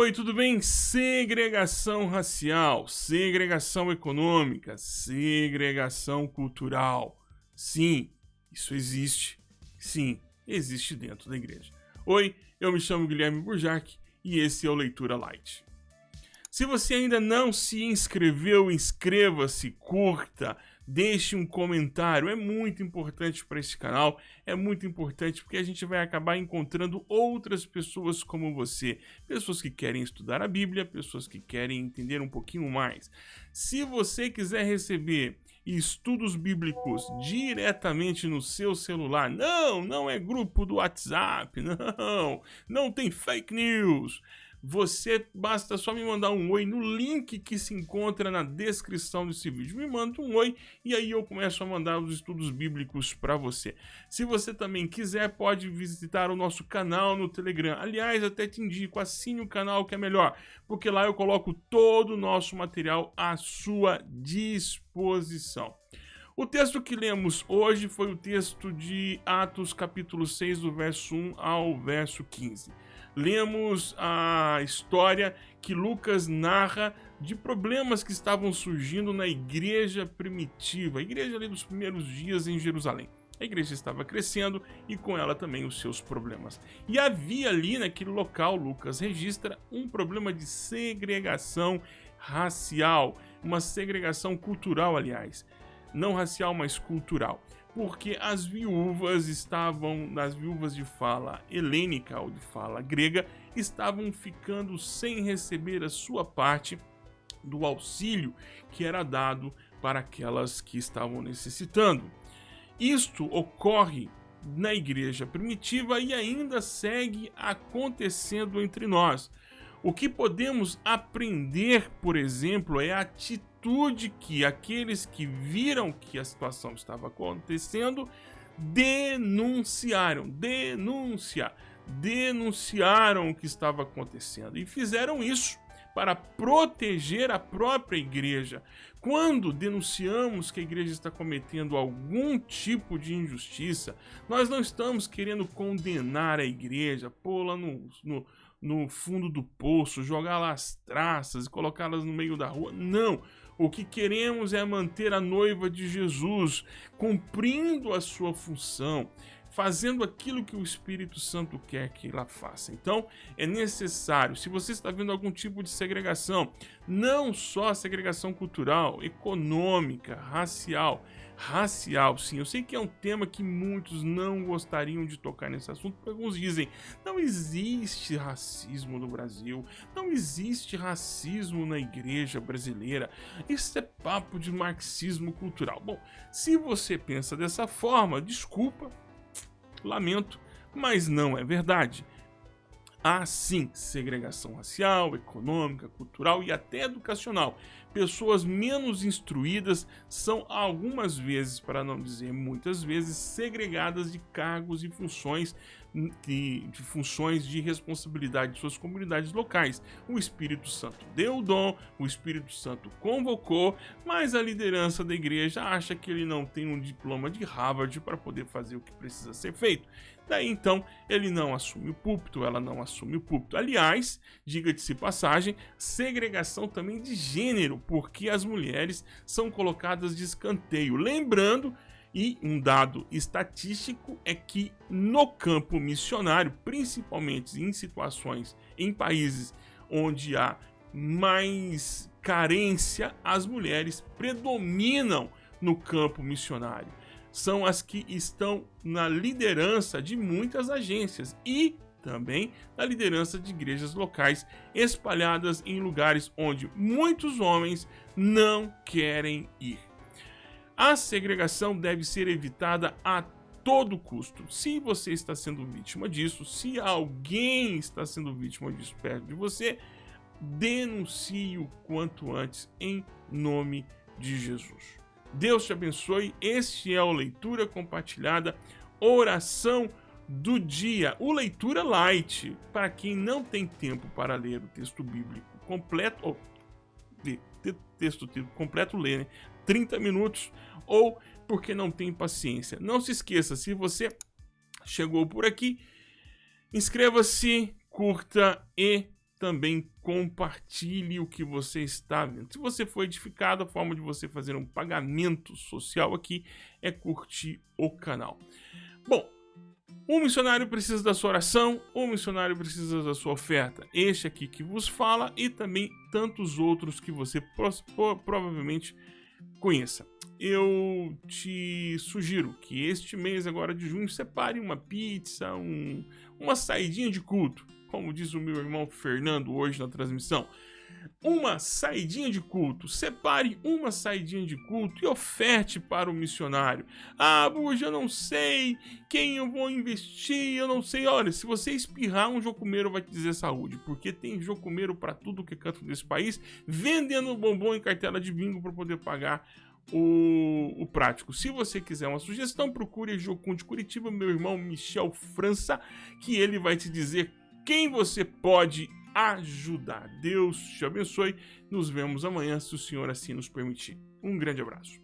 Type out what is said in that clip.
Oi, tudo bem? Segregação racial, segregação econômica, segregação cultural. Sim, isso existe. Sim, existe dentro da igreja. Oi, eu me chamo Guilherme Burjac e esse é o Leitura Light. Se você ainda não se inscreveu, inscreva-se, curta, deixe um comentário. É muito importante para esse canal, é muito importante porque a gente vai acabar encontrando outras pessoas como você, pessoas que querem estudar a Bíblia, pessoas que querem entender um pouquinho mais. Se você quiser receber estudos bíblicos diretamente no seu celular, não, não é grupo do WhatsApp, não, não tem fake news você basta só me mandar um oi no link que se encontra na descrição desse vídeo. Me manda um oi e aí eu começo a mandar os estudos bíblicos para você. Se você também quiser, pode visitar o nosso canal no Telegram. Aliás, até te indico, assine o canal que é melhor, porque lá eu coloco todo o nosso material à sua disposição. O texto que lemos hoje foi o texto de Atos capítulo 6, do verso 1 ao verso 15 lemos a história que Lucas narra de problemas que estavam surgindo na igreja primitiva, a igreja ali dos primeiros dias em Jerusalém. A igreja estava crescendo e com ela também os seus problemas. E havia ali naquele local, Lucas registra, um problema de segregação racial, uma segregação cultural, aliás. Não racial, mas cultural porque as viúvas estavam, as viúvas de fala helênica ou de fala grega, estavam ficando sem receber a sua parte do auxílio que era dado para aquelas que estavam necessitando. Isto ocorre na igreja primitiva e ainda segue acontecendo entre nós. O que podemos aprender, por exemplo, é a atitude que aqueles que viram que a situação estava acontecendo denunciaram, denunciar, denunciaram o que estava acontecendo e fizeram isso para proteger a própria igreja. Quando denunciamos que a igreja está cometendo algum tipo de injustiça, nós não estamos querendo condenar a igreja, pô-la no, no no fundo do poço, jogar lá as traças e colocá-las no meio da rua. Não! O que queremos é manter a noiva de Jesus cumprindo a sua função, fazendo aquilo que o Espírito Santo quer que ela faça. Então, é necessário, se você está vendo algum tipo de segregação, não só segregação cultural, econômica, racial, racial, sim, eu sei que é um tema que muitos não gostariam de tocar nesse assunto, porque alguns dizem, não existe racismo no Brasil, não existe racismo na igreja brasileira, isso é papo de marxismo cultural. Bom, se você pensa dessa forma, desculpa, Lamento, mas não é verdade. Há sim segregação racial, econômica, cultural e até educacional. Pessoas menos instruídas são algumas vezes, para não dizer muitas vezes, segregadas de cargos e funções de, de funções de responsabilidade de suas comunidades locais. O Espírito Santo deu o dom, o Espírito Santo convocou, mas a liderança da igreja acha que ele não tem um diploma de Harvard para poder fazer o que precisa ser feito. Daí então ele não assume o púlpito, ela não assume o púlpito. Aliás, diga-se passagem, segregação também de gênero, porque as mulheres são colocadas de escanteio. Lembrando e um dado estatístico é que no campo missionário, principalmente em situações em países onde há mais carência, as mulheres predominam no campo missionário. São as que estão na liderança de muitas agências e também na liderança de igrejas locais espalhadas em lugares onde muitos homens não querem ir. A segregação deve ser evitada a todo custo. Se você está sendo vítima disso, se alguém está sendo vítima disso perto de você, denuncie o quanto antes em nome de Jesus. Deus te abençoe. Este é o Leitura Compartilhada, oração do dia. O Leitura Light, para quem não tem tempo para ler o texto bíblico completo, ou texto completo ler, né? 30 minutos ou porque não tem paciência. Não se esqueça, se você chegou por aqui, inscreva-se, curta e também compartilhe o que você está vendo. Se você foi edificado, a forma de você fazer um pagamento social aqui é curtir o canal. Bom, o missionário precisa da sua oração, o missionário precisa da sua oferta. Este aqui que vos fala e também tantos outros que você provavelmente conheça. Eu te sugiro que este mês agora de junho separe uma pizza, um, uma saidinha de culto, como diz o meu irmão Fernando hoje na transmissão uma saidinha de culto. Separe uma saidinha de culto e oferte para o missionário. Ah, Buja, eu não sei quem eu vou investir, eu não sei. Olha, se você espirrar, um jocumeiro vai te dizer saúde, porque tem jocumeiro para tudo que é canto desse país, vendendo bombom em cartela de bingo para poder pagar o, o, prático. Se você quiser uma sugestão, procure Jocum de Curitiba, meu irmão Michel França, que ele vai te dizer quem você pode ajudar. Deus te abençoe. Nos vemos amanhã, se o Senhor assim nos permitir. Um grande abraço.